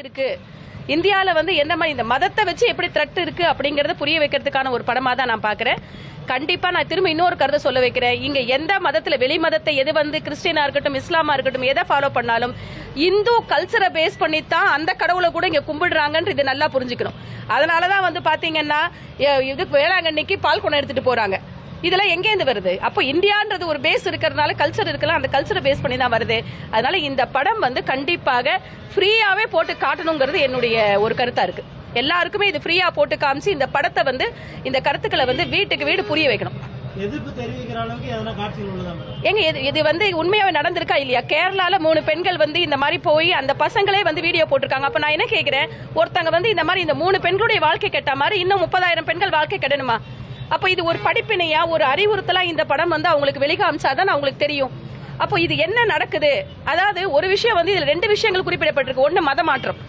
இருக்கு. இந்தியாவில் வந்து என்ன மாதிரி இந்த மதத்தை வச்சு எப்படி த்ரெட் இருக்கு அப்படிங்கறத புரிய வைக்கிறதுக்கான ஒரு படமா தான் நான் பார்க்குறேன் கண்டிப்பா நான் திரும்ப இன்னொரு கருத்தை சொல்ல வைக்கிறேன். இங்க எந்த மதத்துல வெளி மதத்தை எது வந்து கிறிஸ்டியனா இருக்கட்டும் இஸ்லாமா இருக்கட்டும் எதை ஃபாலோ பண்ணாலும் இந்து கல்ச்சரை பேஸ் பண்ணி தான் அந்த கடவுளை கூட இங்க கும்பிடுறாங்கன்ற இது நல்லா புரிஞ்சுக்கணும். அதனாலதான் வந்து பாத்தீங்கன்னா இது வேளாங்கண்ணிக்கு பால் குணம் எடுத்துட்டு போறாங்க. இதெல்லாம் எங்கேருந்து வருது? அப்போ இந்தியான்றது ஒரு பேஸ் இருக்கிறதுனால கல்ச்சர் இருக்கலாம் அந்த கல்ச்சரை பேஸ் பண்ணி தான் வருது. அதனால இந்த படம் வந்து கண்டிப்பாக ஃப்ரீயாவே போட்டு காட்டணுங்கிறது என்னுடைய ஒரு கருத்தா இருக்கு. எல்லாருக்குமே இது ஃப்ரீயா போட்டு காமிச்சு இந்த படத்தை வந்து இந்த கருத்துக்களை வந்து வீட்டுக்கு வீடு புரிய வைக்கணும். எங்க இது இது வந்து உண்மையாவே நடந்திருக்கா இல்லையா? கேரளால மூணு பெண்கள் வந்து இந்த மாதிரி போய் அந்த பசங்களே வந்து வீடியோ போட்டிருக்காங்க. அப்ப நான் என்ன கேக்குறேன்? ஒருத்தங்க வந்து இந்த மாதிரி இந்த மூணு பெண்களுடைய வாழ்க்கை கெட்ட மாதிரி இன்னும் முப்பதாயிரம் பெண்கள் வாழ்க்கை கெடணுமா? அப்ப இது ஒரு படிப்பினையா? ஒரு அறிவுறுத்தலா இந்த படம் வந்து அவங்களுக்கு வெளிகாமிச்சாதான் அவங்களுக்கு தெரியும். அப்போ இது என்ன நடக்குது? அதாவது ஒரு விஷயம் வந்து இதுல ரெண்டு விஷயங்கள் குறிப்பிடப்பட்டிருக்கு. ஒன்னு மத மாற்றம்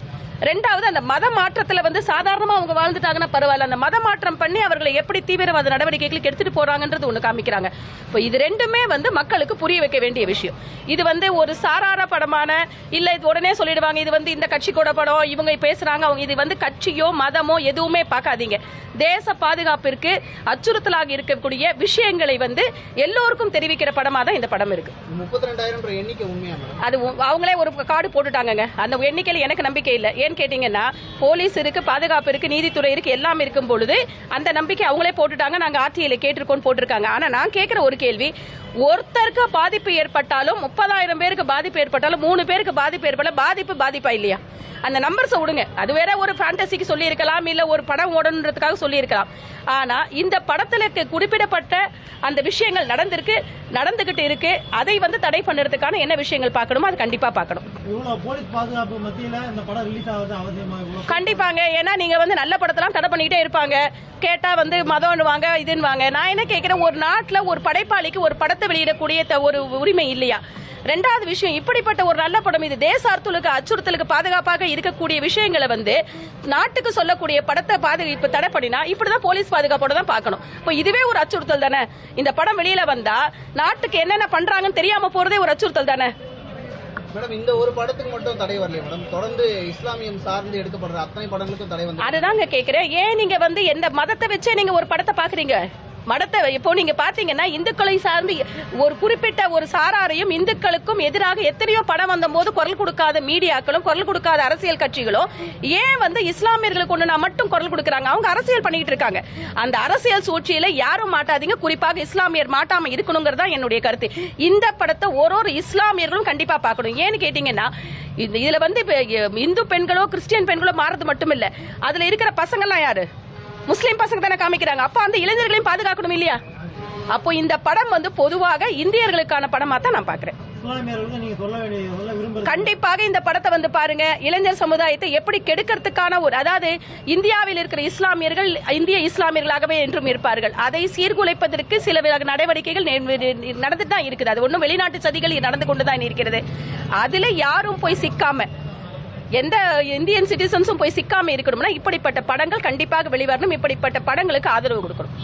ரெண்டாவது அந்த மத மாற்றத்துல வந்து சாதாரணமா அவங்க வாழ்ந்துட்டாங்கன்னா பரவாயில்ல. அந்த மத மாற்றம் பண்ணி அவர்களை எப்படி தீவிரவாத நடவடிக்கைகளுக்கு எடுத்துட்டு போறாங்கன்றது ஒண்ணு காமிக்கிறாங்க. இப்போ இது ரெண்டுமே வந்து மக்களுக்கு புரிய வைக்க வேண்டிய விஷயம். இது வந்து ஒரு சாரார படமான இல்ல இது உடனே சொல்லிடுவாங்க இது வந்து இந்த கட்சி கூட படம் இவங்க பேசுறாங்க அவங்க இது வந்து கட்சியோ மதமோ எதுவுமே பார்க்காதீங்க. தேச பாதுகாப்பிற்கு அச்சுறுத்தலாக இருக்கக்கூடிய விஷயங்களை வந்து எல்லோருக்கும் தெரிவிக்கிற படமா தான் இந்த படம் இருக்கு. முப்பத்தி ரெண்டாயிரம் அது அவங்களே ஒரு கார்டு போட்டுட்டாங்கங்க. அந்த எண்ணிக்கையில் எனக்கு நம்பிக்கை இல்லை. ஏன்னு கேட்டீங்கன்னா போலீஸ் இருக்கு பாதுகாப்பு இருக்கு நீதித்துறை இருக்கு எல்லாம் இருக்கும் பொழுது அந்த நம்பிக்கை அவங்களே போட்டுட்டாங்க. நாங்க ஆர்டிஐல கேட்டிருக்கோம் போட்டிருக்காங்க. ஆனா நான் கேட்கிற ஒரு கேள்வி ஒருத்தருக்கு பாதிப்பு ஏற்பட்டாலும் முப்பதாயிரம் பேருக்கு பாதிப்பு ஏற்பட்டாலும் மூணு பேருக்கு பாதிப்பு ஏற்பட பாதிப்பு பாதிப்பா இல்லையா? அந்த நம்பர்ஸை விடுங்க. அது வேற ஒரு ஃபேண்டசிக்கு சொல்லி இருக்கலாம் இல்ல ஒரு படம் ஓடணுன்றதுக்காக சொல்லி இருக்கலாம் ஆனா இந்த படத்துல குறிப்பிடப்பட்ட அந்த விஷயங்கள் நடந்திருக்கு நடந்துகிட்டு இருக்கு. அதை வந்து தடை பண்ணுறதுக்கான என்ன விஷயங்கள் பார்க்கணுமோ அது கண்டிப்பா பார்க்கணும். கண்டிப்பாங்க. ஏன்னா நீங்க வந்து நல்ல படத்தெல்லாம் தடை பண்ணிட்டே இருப்பாங்க. கேட்டா வந்து மதம் வாங்க இதுன்னு வாங்க. நான் என்ன கேட்கிறேன் ஒரு நாட்டுல ஒரு படைப்பாளிக்கு ஒரு படத்தை வெளியிடக்கூடிய த- ஒரு உரிமை இல்லையா? ரெண்டாவது விஷயம் இப்படிப்பட்ட ஒரு நல்ல படம் இது தேசார்த்தலுக்கு அச்சுறுத்தலுக்கு பாதுகாப்பாக இருக்கக்கூடிய விஷயங்களை வந்து நாட்டுக்கு சொல்லக்கூடிய படத்தை பாதுகாப்பு தடை பண்ணினா இப்படிதான் போலீஸ் பாதுகாப்போட தான் பார்க்கணும். இப்போ இதுவே ஒரு அச்சுறுத்தல் தானே? இந்த படம் வெளியில வந்தா நாட்டுக்கு என்னென்ன பண்றாங்கன்னு தெரியாம போறதே ஒரு அச்சுறுத்தல் தானே? மேடம் இந்த ஒரு படத்துக்கு மட்டும் தடை வரல மேடம்? தொடர்ந்து இஸ்லாமியம் சார்ந்து எடுக்கப்படுற அத்தனை படங்களுக்கும் தடை வந்து அதுதாங்க கேக்குறேன். ஏன் நீங்க வந்து எந்த மதத்தை வச்சே நீங்க ஒரு படத்தை பாக்குறீங்க? மடத்தை இப்போ நீங்க பாத்தீங்கன்னா இந்துக்களை சார்ந்து ஒரு குறிப்பிட்ட ஒரு சாராரையும் இந்துக்களுக்கும் எதிராக எத்தனையோ படம் வந்தபோது குரல் கொடுக்காத மீடியாக்களும் குரல் கொடுக்காத அரசியல் கட்சிகளும் ஏன் வந்து இஸ்லாமியர்களுக்கு நான் மட்டும் குரல் கொடுக்கறாங்க? அவங்க அரசியல் பண்ணிட்டு இருக்காங்க. அந்த அரசியல் சூழ்ச்சியில யாரும் மாட்டாதீங்க. குறிப்பாக இஸ்லாமியர் மாட்டாம தான் என்னுடைய கருத்து. இந்த படத்தை ஒரு ஒரு இஸ்லாமியர்களும் கண்டிப்பா பார்க்கணும். ஏன்னு கேட்டீங்கன்னா இதுல வந்து இந்து பெண்களோ கிறிஸ்டியன் பெண்களோ மாறது மட்டும் இல்ல அதுல இருக்கிற பசங்கள்லாம் யாரு? முஸ்லீம் பசங்க தானே காமிக்கிறாங்க. அப்ப அந்த இளைஞர்களையும் பாதுகாக்கணும் இல்லையா? அப்போ இந்த படம் வந்து பொதுவாக இந்தியர்களுக்கான படமா தான் நான் பாக்குறேன் கண்டிப்பாக இந்த படத்தை வந்து பாருங்க. இளைஞர் சமுதாயத்தை எப்படி கெடுக்கிறதுக்கான ஒரு அதாவது இந்தியாவில் இருக்கிற இஸ்லாமியர்கள் இந்திய இஸ்லாமியர்களாகவே என்றும் இருப்பார்கள். அதை சீர்குலைப்பதற்கு சில நடவடிக்கைகள் நடந்துட்டு தான் இருக்குது. அது ஒன்றும் வெளிநாட்டு சதிகள் நடந்து கொண்டு தான் இருக்கிறது. அதுல யாரும் போய் சிக்காம எந்த இந்தியன் சிட்டிசன்ஸும் போய் சிக்காம இருக்கணும்னா இப்படிப்பட்ட படங்கள் கண்டிப்பாக வெளிவரணும் இப்படிப்பட்ட படங்களுக்கு ஆதரவு கொடுக்கணும்.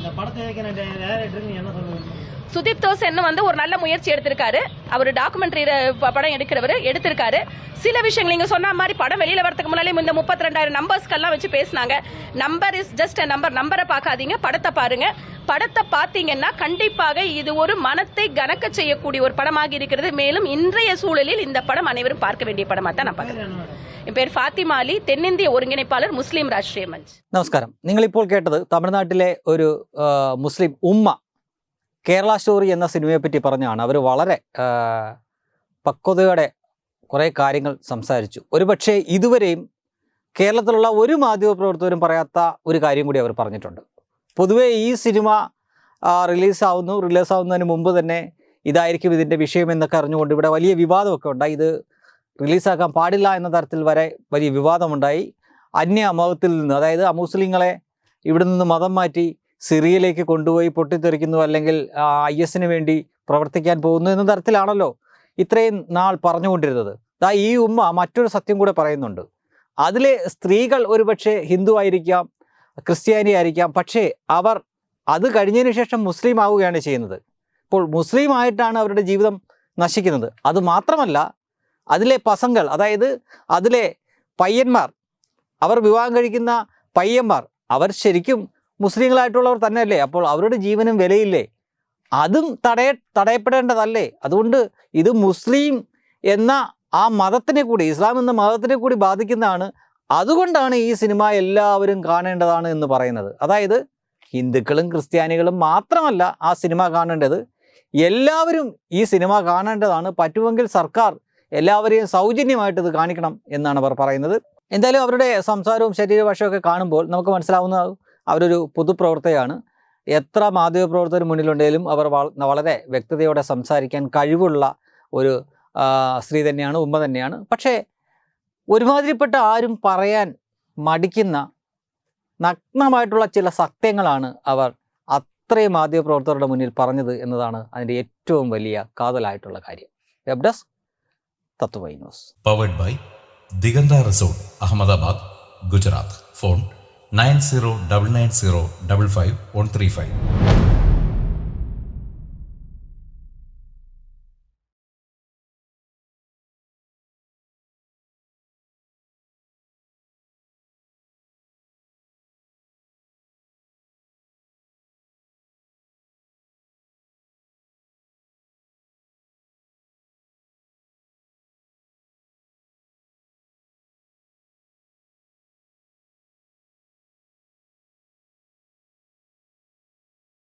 இந்த படத்தை இயக்கின டேரக்டருக்கு நீங்க என்ன சொல்ல விரும்புறீங்க சுதீப் தோசன் வந்து ஒரு நல்ல முயற்சி எடுத்திருக்காரு அவர் டாக்குமெண்ட்ரி படம் எடுக்கிறவர் எடுத்திருக்காரு சில விஷயங்கள் நீங்க சொன்ன மாதிரி படம் வெளியில வரதுக்கு முன்னாலே இந்த முப்பத்தி ரெண்டாயிரம் நம்பர்ஸ்க்கெல்லாம் வச்சு பேசினாங்க நம்பர் இஸ் ஜஸ்ட் நம்பர் நம்பரை பார்க்காதீங்க படத்தை பாருங்க படத்தை பார்த்தீங்கன்னா கண்டிப்பாக இது ஒரு மனத்தை கனக்க செய்யக்கூடிய ஒரு படமாக இருக்கிறது மேலும் இன்றைய சூழலில் இந்த படம் அனைவரும் பார்க்க வேண்டிய படமா தான் நான் பார்க்கிறேன் என்ன மேடம் என் பேர் ஃபாத்திமா அலி தென்னிந்திய ஒருங்கிணைப்பாளர் முஸ்லீம் ராஷ்டிரிய மஞ்ச் നമസ്കാരം നിങ്ങളിപ്പോൾ കേട്ടത് തമിഴ്നാട്ടിലെ ഒരു ആ, മുസ്ലിം ഉമ്മ കേരള സ്റ്റോറി എന്ന സിനിമയെപ്പറ്റി പറഞ്ഞാണ് അവർ വളരെ പക്വതയോടെ കുറേ കാര്യങ്ങൾ സംസാരിച്ചു. ഒരുപക്ഷെ ഇതുവരെയും കേരളത്തിലുള്ള ഒരു മാധ്യമപ്രവർത്തകരും പറയാത്ത ഒരു കാര്യം കൂടി അവർ പറഞ്ഞിട്ടുണ്ട്. പൊതുവേ ഈ സിനിമ റിലീസാവുന്നു. റിലീസാവുന്നതിന് മുമ്പ് തന്നെ ഇതായിരിക്കും ഇതിന്റെ വിഷയം എന്നൊക്കെ അറിഞ്ഞുകൊണ്ട് ഇവിടെ വലിയ വിവാദമൊക്കെ ഉണ്ടായി. ഇത് റിലീസാക്കാൻ പാടില്ല എന്ന തരത്തിൽ വരെ വലിയ വിവാദമുണ്ടായി. അന്യ മതത്തിൽ നിന്ന് അതായത് അമുസ്ലിങ്ങളെ ഇവിടെ നിന്ന് മതം മാറ്റി സിറിയയിലേക്ക് കൊണ്ടുപോയി പൊട്ടിത്തെറിക്കുന്നു അല്ലെങ്കിൽ ഐ എസിന് വേണ്ടി പ്രവർത്തിക്കാൻ പോകുന്നു എന്ന തരത്തിലാണല്ലോ ഇത്രയും നാൾ പറഞ്ഞുകൊണ്ടിരുന്നത്. ദാ ഈ ഉമ്മ മറ്റൊരു സത്യം കൂടെ പറയുന്നുണ്ട്. അതിലെ സ്ത്രീകൾ ഒരുപക്ഷെ ഹിന്ദു ആയിരിക്കാം ക്രിസ്ത്യാനി ആയിരിക്കാം പക്ഷേ അവർ അത് കഴിഞ്ഞതിന് ശേഷം മുസ്ലിം ആവുകയാണ് ചെയ്യുന്നത്. ഇപ്പോൾ മുസ്ലിം ആയിട്ടാണ് അവരുടെ ജീവിതം നശിക്കുന്നത്. അത് മാത്രമല്ല അതിലെ പസങ്ങൾ അതായത് അതിലെ പയ്യന്മാർ അവർ വിവാഹം കഴിക്കുന്ന പയ്യന്മാർ അവർ ശരിക്കും മുസ്ലിങ്ങളായിട്ടുള്ളവർ തന്നെയല്ലേ? അപ്പോൾ അവരുടെ ജീവനും വിലയില്ലേ? അതും തടയ തടയപ്പെടേണ്ടതല്ലേ? അതുകൊണ്ട് ഇത് മുസ്ലിം എന്ന ആ മതത്തിനെ കൂടി ഇസ്ലാം എന്ന മതത്തിനെ കൂടി ബാധിക്കുന്നതാണ്. അതുകൊണ്ടാണ് ഈ സിനിമ എല്ലാവരും കാണേണ്ടതാണ് എന്ന് പറയുന്നത്. അതായത് ഹിന്ദുക്കളും ക്രിസ്ത്യാനികളും മാത്രമല്ല ആ സിനിമ കാണേണ്ടത്. എല്ലാവരും ഈ സിനിമ കാണേണ്ടതാണ്. പറ്റുമെങ്കിൽ സർക്കാർ എല്ലാവരെയും സൗജന്യമായിട്ട് ഇത് കാണിക്കണം എന്നാണ് അവർ പറയുന്നത്. എന്തായാലും അവരുടെ സംസാരവും ശരീരഭാഷയൊക്കെ കാണുമ്പോൾ നമുക്ക് മനസ്സിലാവുന്ന അവരൊരു പൊതുപ്രവർത്തകയാണ്. എത്ര മാധ്യമപ്രവർത്തകർ മുന്നിലുണ്ടെങ്കിലും അവർ വളരെ വ്യക്തതയോടെ സംസാരിക്കാൻ കഴിവുള്ള ഒരു സ്ത്രീ തന്നെയാണ് ഉമ്മ തന്നെയാണ്. പക്ഷേ ഒരുമാതിരിപ്പെട്ട ആരും പറയാൻ മടിക്കുന്ന നഗ്നമായിട്ടുള്ള ചില സത്യങ്ങളാണ് അവർ അത്രയും മാധ്യമപ്രവർത്തകരുടെ മുന്നിൽ പറഞ്ഞത് എന്നതാണ് അതിന്റെ ഏറ്റവും വലിയ കാതലായിട്ടുള്ള കാര്യം. Web desk Tatva news. Powered by Diganta resort Ahmedabad Gujarat. Phone nine zero double nine zero double five one three five.